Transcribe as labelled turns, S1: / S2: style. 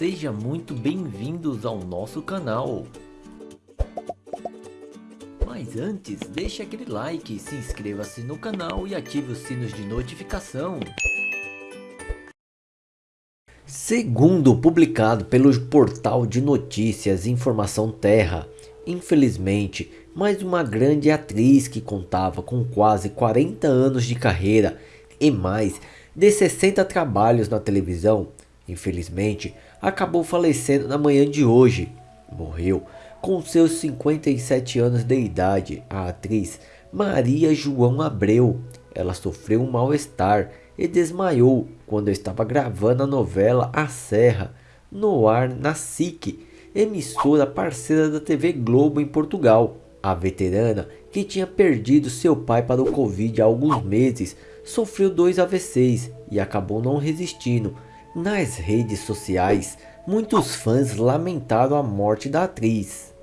S1: Seja muito bem-vindos ao nosso canal. Mas antes, deixe aquele like, se inscreva-se no canal e ative os sinos de notificação. Segundo publicado pelo portal de notícias Informação Terra, infelizmente, mais uma grande atriz que contava com quase 40 anos de carreira e mais de 60 trabalhos na televisão, infelizmente, acabou falecendo na manhã de hoje. Morreu com seus 57 anos de idade, a atriz Maria João Abreu. Ela sofreu um mal-estar e desmaiou quando estava gravando a novela A Serra, no ar na SIC, emissora parceira da TV Globo em Portugal. A veterana, que tinha perdido seu pai para o Covid há alguns meses, sofreu dois AVCs e acabou não resistindo. Nas redes sociais, muitos fãs lamentaram a morte da atriz.